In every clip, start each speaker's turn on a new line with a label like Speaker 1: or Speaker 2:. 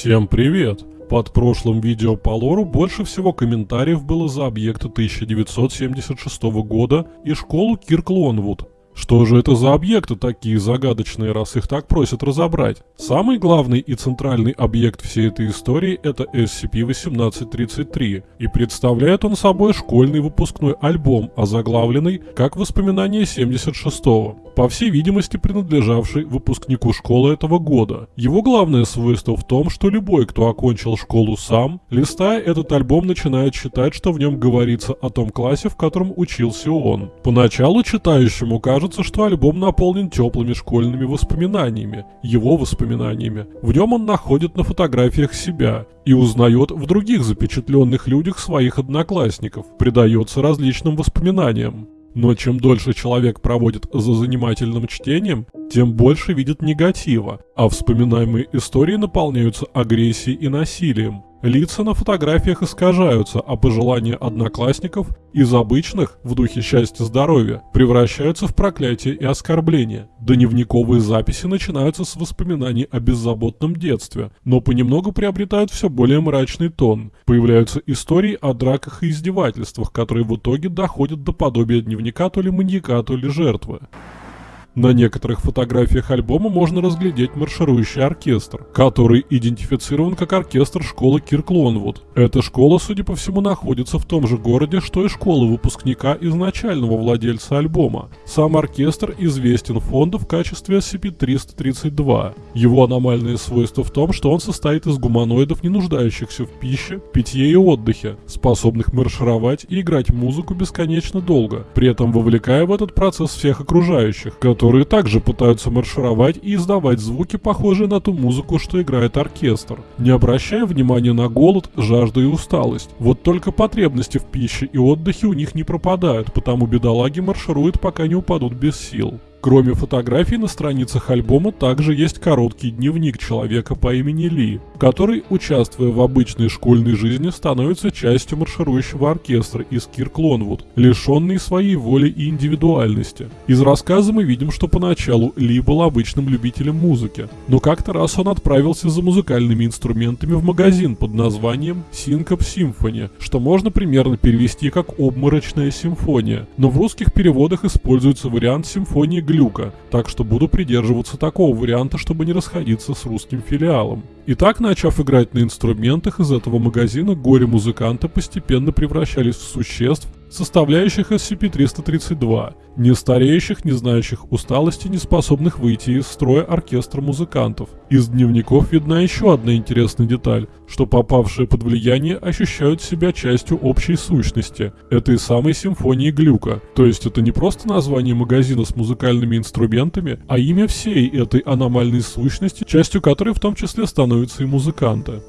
Speaker 1: Всем привет! Под прошлым видео по лору больше всего комментариев было за объекты 1976 года и школу Кирк Лонвуд. Что же это за объекты такие загадочные, раз их так просят разобрать? Самый главный и центральный объект всей этой истории это SCP-1833, и представляет он собой школьный выпускной альбом, озаглавленный как «Воспоминания 76-го», по всей видимости принадлежавший выпускнику школы этого года. Его главное свойство в том, что любой, кто окончил школу сам, листая этот альбом, начинает считать, что в нем говорится о том классе, в котором учился он. Поначалу читающему кажется, кажется, что альбом наполнен теплыми школьными воспоминаниями, его воспоминаниями. В нем он находит на фотографиях себя и узнает в других запечатленных людях своих одноклассников, предается различным воспоминаниям. Но чем дольше человек проводит за занимательным чтением, тем больше видит негатива, а вспоминаемые истории наполняются агрессией и насилием. Лица на фотографиях искажаются, а пожелания одноклассников из обычных, в духе счастья-здоровья, превращаются в проклятие и оскорбления. Дневниковые записи начинаются с воспоминаний о беззаботном детстве, но понемногу приобретают все более мрачный тон. Появляются истории о драках и издевательствах, которые в итоге доходят до подобия дневника то ли маньяка, то ли жертвы. На некоторых фотографиях альбома можно разглядеть марширующий оркестр, который идентифицирован как оркестр школы Кирк Лонвуд. Эта школа, судя по всему, находится в том же городе, что и школа выпускника изначального владельца альбома. Сам оркестр известен фонду в качестве SCP-332. Его аномальное свойство в том, что он состоит из гуманоидов, не нуждающихся в пище, питье и отдыхе, способных маршировать и играть музыку бесконечно долго, при этом вовлекая в этот процесс всех окружающих, которые также пытаются маршировать и издавать звуки, похожие на ту музыку, что играет оркестр, не обращая внимания на голод, жажду и усталость. Вот только потребности в пище и отдыхе у них не пропадают, потому бедолаги маршируют, пока не упадут без сил. Кроме фотографий на страницах альбома также есть короткий дневник человека по имени Ли, который, участвуя в обычной школьной жизни, становится частью марширующего оркестра из Кирк Лонвуд, лишенный своей воли и индивидуальности. Из рассказа мы видим, что поначалу Ли был обычным любителем музыки, но как-то раз он отправился за музыкальными инструментами в магазин под названием Syncope Symphony, что можно примерно перевести как «обморочная симфония», но в русских переводах используется вариант симфонии глюка, так что буду придерживаться такого варианта, чтобы не расходиться с русским филиалом. И так, начав играть на инструментах из этого магазина, горе-музыканты постепенно превращались в существ, составляющих SCP-332, не стареющих, не знающих усталости, не способных выйти из строя оркестра музыкантов. Из дневников видна еще одна интересная деталь, что попавшие под влияние ощущают себя частью общей сущности, этой самой симфонии Глюка. То есть это не просто название магазина с музыкальными инструментами, а имя всей этой аномальной сущности, частью которой в том числе становятся и музыканты.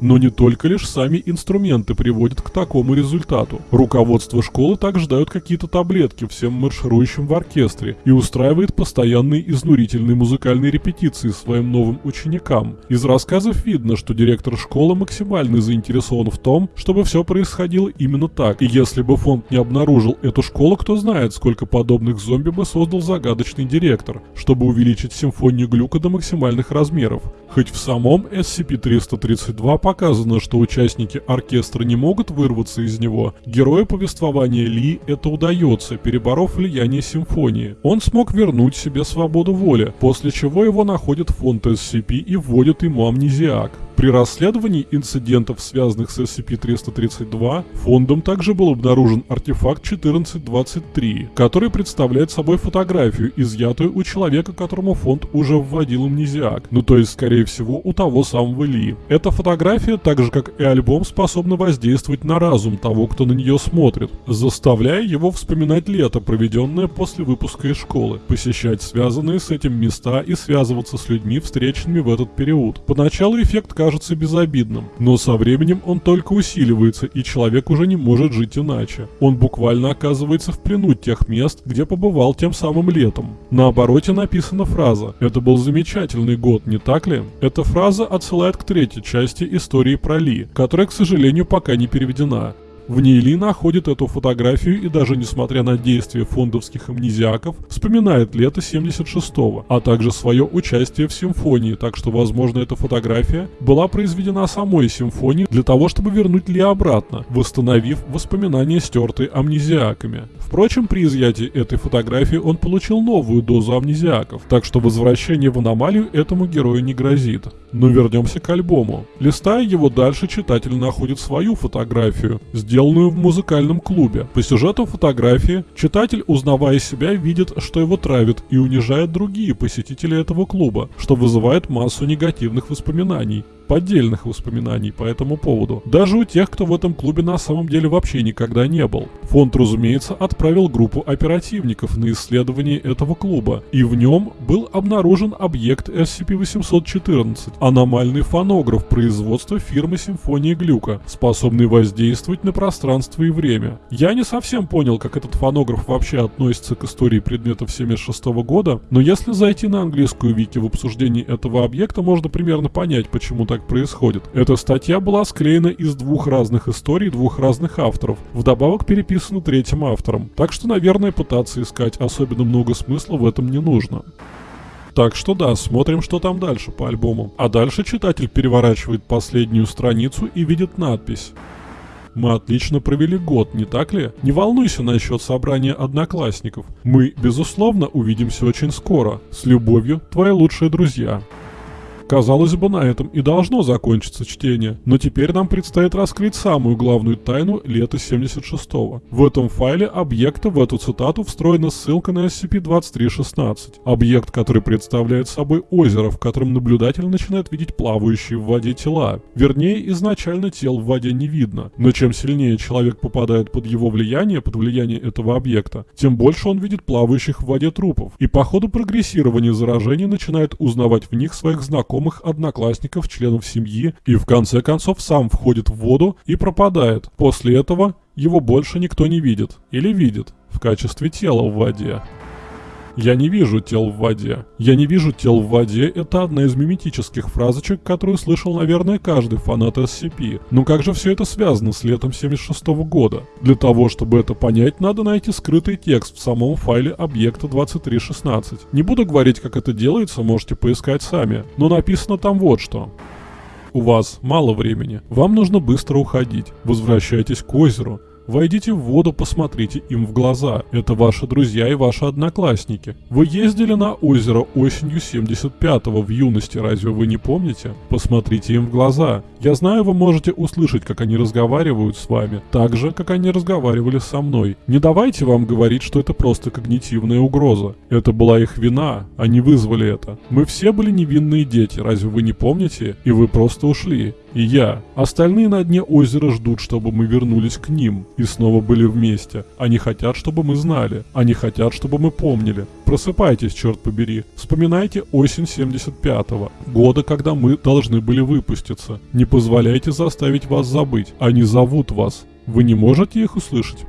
Speaker 1: Но не только лишь сами инструменты приводят к такому результату. Руководство школы также дает какие-то таблетки всем марширующим в оркестре и устраивает постоянные изнурительные музыкальные репетиции своим новым ученикам. Из рассказов видно, что директор школы максимально заинтересован в том, чтобы все происходило именно так. И если бы фонд не обнаружил эту школу, кто знает, сколько подобных зомби бы создал загадочный директор, чтобы увеличить симфонию глюка до максимальных размеров. Хоть в самом SCP-332 показано, что участники оркестра не могут вырваться из него, герою повествования Ли это удается, переборов влияние симфонии. Он смог вернуть себе свободу воли, после чего его находит фонд SCP и вводит ему амнезиак. При расследовании инцидентов, связанных с SCP-332, фондом также был обнаружен артефакт 1423, который представляет собой фотографию, изъятую у человека, которому фонд уже вводил амнезиак, ну то есть, скорее всего, у того самого Ли. Эта фотография, так же как и альбом, способна воздействовать на разум того, кто на нее смотрит, заставляя его вспоминать лето, проведенное после выпуска из школы, посещать связанные с этим места и связываться с людьми, встреченными в этот период. Поначалу эффект кажется кажется безобидным, но со временем он только усиливается, и человек уже не может жить иначе. Он буквально оказывается в плену тех мест, где побывал тем самым летом. На обороте написана фраза «Это был замечательный год, не так ли?» Эта фраза отсылает к третьей части истории про Ли, которая, к сожалению, пока не переведена. В ней Ли находит эту фотографию и даже несмотря на действия фондовских амнезиаков, вспоминает лето 76-го, а также свое участие в симфонии, так что, возможно, эта фотография была произведена самой симфонией для того, чтобы вернуть Ли обратно, восстановив воспоминания, стертые амнезиаками. Впрочем, при изъятии этой фотографии он получил новую дозу амнезиаков, так что возвращение в аномалию этому герою не грозит. Но вернемся к альбому. Листая его дальше, читатель находит свою фотографию, сделанную в музыкальном клубе. По сюжету фотографии читатель, узнавая себя, видит, что его травят и унижают другие посетители этого клуба, что вызывает массу негативных воспоминаний поддельных воспоминаний по этому поводу. Даже у тех, кто в этом клубе на самом деле вообще никогда не был. Фонд, разумеется, отправил группу оперативников на исследование этого клуба, и в нем был обнаружен объект SCP-814, аномальный фонограф производства фирмы Симфония Глюка, способный воздействовать на пространство и время. Я не совсем понял, как этот фонограф вообще относится к истории предметов 76 года, но если зайти на английскую вики в обсуждении этого объекта, можно примерно понять, почему так так происходит. Эта статья была склеена из двух разных историй двух разных авторов, вдобавок переписана третьим автором. Так что, наверное, пытаться искать особенно много смысла в этом не нужно. Так что да, смотрим, что там дальше по альбому. А дальше читатель переворачивает последнюю страницу и видит надпись. Мы отлично провели год, не так ли? Не волнуйся насчет собрания одноклассников. Мы, безусловно, увидимся очень скоро. С любовью, твои лучшие друзья. Казалось бы, на этом и должно закончиться чтение, но теперь нам предстоит раскрыть самую главную тайну лета 76-го. В этом файле объекта в эту цитату встроена ссылка на SCP-2316, объект, который представляет собой озеро, в котором наблюдатель начинает видеть плавающие в воде тела. Вернее, изначально тел в воде не видно, но чем сильнее человек попадает под его влияние, под влияние этого объекта, тем больше он видит плавающих в воде трупов, и по ходу прогрессирования заражения начинает узнавать в них своих знакомых знакомых, одноклассников, членов семьи и в конце концов сам входит в воду и пропадает. После этого его больше никто не видит или видит в качестве тела в воде. «Я не вижу тел в воде». «Я не вижу тел в воде» — это одна из миметических фразочек, которую слышал, наверное, каждый фанат SCP. Но как же все это связано с летом 76 -го года? Для того, чтобы это понять, надо найти скрытый текст в самом файле объекта 2316. Не буду говорить, как это делается, можете поискать сами. Но написано там вот что. У вас мало времени. Вам нужно быстро уходить. Возвращайтесь к озеру. Войдите в воду, посмотрите им в глаза. Это ваши друзья и ваши одноклассники. Вы ездили на озеро осенью 75-го в юности, разве вы не помните? Посмотрите им в глаза. Я знаю, вы можете услышать, как они разговаривают с вами, так же, как они разговаривали со мной. Не давайте вам говорить, что это просто когнитивная угроза. Это была их вина, они вызвали это. Мы все были невинные дети, разве вы не помните? И вы просто ушли и я. Остальные на дне озера ждут, чтобы мы вернулись к ним и снова были вместе. Они хотят, чтобы мы знали. Они хотят, чтобы мы помнили. Просыпайтесь, черт побери. Вспоминайте осень 75-го, года, когда мы должны были выпуститься. Не позволяйте заставить вас забыть. Они зовут вас. Вы не можете их услышать?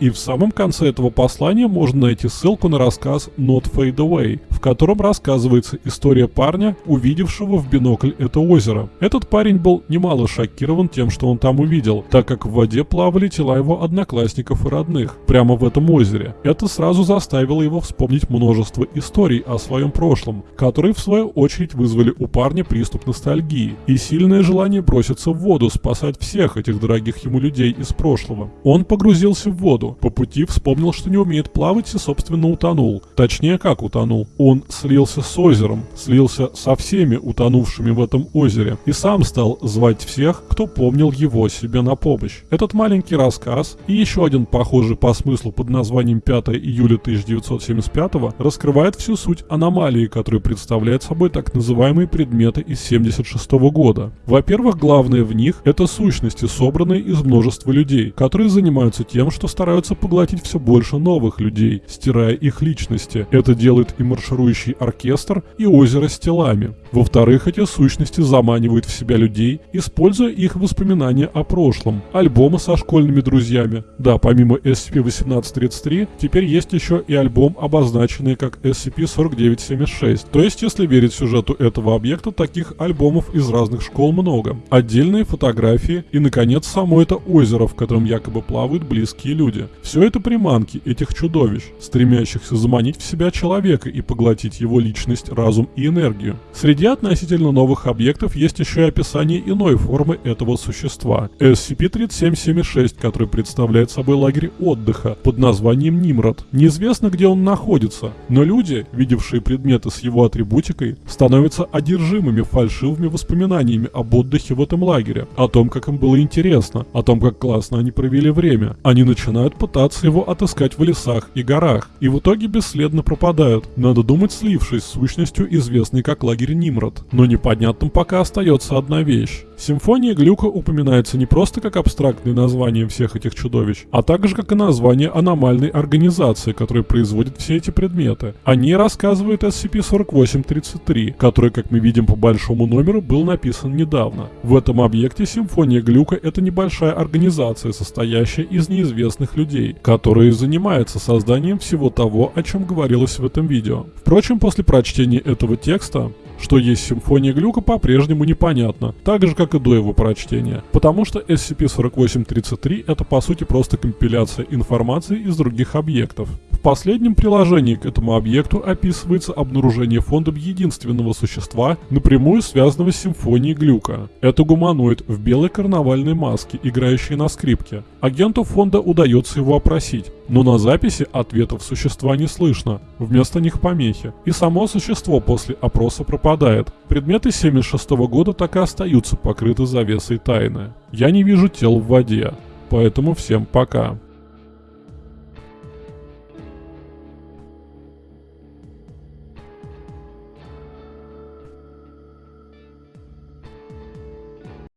Speaker 1: И в самом конце этого послания можно найти ссылку на рассказ Not Fade Away, в котором рассказывается история парня, увидевшего в бинокль это озеро. Этот парень был немало шокирован тем, что он там увидел, так как в воде плавали тела его одноклассников и родных, прямо в этом озере. Это сразу заставило его вспомнить множество историй о своем прошлом, которые в свою очередь вызвали у парня приступ ностальгии и сильное желание броситься в воду, спасать всех этих дорогих ему людей из прошлого. Он погрузился в воду, по пути вспомнил, что не умеет плавать и, собственно, утонул. Точнее, как утонул. Он слился с озером, слился со всеми утонувшими в этом озере и сам стал звать всех, кто помнил его себе на помощь. Этот маленький рассказ и еще один похожий по смыслу под названием 5 июля 1975 раскрывает всю суть аномалии, которую представляет собой так называемые предметы из 76 года. Во-первых, главное в них это сущности, собранные из множества людей, которые занимаются тем, что стараются стараются поглотить все больше новых людей, стирая их личности. Это делает и марширующий оркестр, и озеро с телами. Во-вторых, эти сущности заманивают в себя людей, используя их воспоминания о прошлом. Альбомы со школьными друзьями. Да, помимо SCP-1833, теперь есть еще и альбом, обозначенный как SCP-4976. То есть, если верить сюжету этого объекта, таких альбомов из разных школ много. Отдельные фотографии и, наконец, само это озеро, в котором якобы плавают близкие люди. Все это приманки этих чудовищ, стремящихся заманить в себя человека и поглотить его личность, разум и энергию. Среди относительно новых объектов есть еще и описание иной формы этого существа. SCP-3776, который представляет собой лагерь отдыха под названием Нимрод. Неизвестно, где он находится, но люди, видевшие предметы с его атрибутикой, становятся одержимыми фальшивыми воспоминаниями об отдыхе в этом лагере, о том, как им было интересно, о том, как классно они провели время. Они начинают пытаться его отыскать в лесах и горах, и в итоге бесследно пропадают, надо думать, слившись с сущностью, известной как лагерь Нимрод. Но непонятным пока остается одна вещь. Симфония Глюка упоминается не просто как абстрактное название всех этих чудовищ, а также как и название аномальной организации, которая производит все эти предметы. О ней рассказывает SCP-4833, который, как мы видим по большому номеру, был написан недавно. В этом объекте Симфония Глюка — это небольшая организация, состоящая из неизвестных людей, которые занимаются созданием всего того, о чем говорилось в этом видео. Впрочем, после прочтения этого текста что есть симфония глюка, по-прежнему непонятно, так же как и до его прочтения, потому что SCP-4833 это по сути просто компиляция информации из других объектов. В последнем приложении к этому объекту описывается обнаружение фондом единственного существа, напрямую связанного с симфонией Глюка. Это гуманоид в белой карнавальной маске, играющий на скрипке. Агенту фонда удается его опросить, но на записи ответов существа не слышно, вместо них помехи. И само существо после опроса пропадает. Предметы 76 года так и остаются покрыты завесой тайны. Я не вижу тел в воде, поэтому всем пока.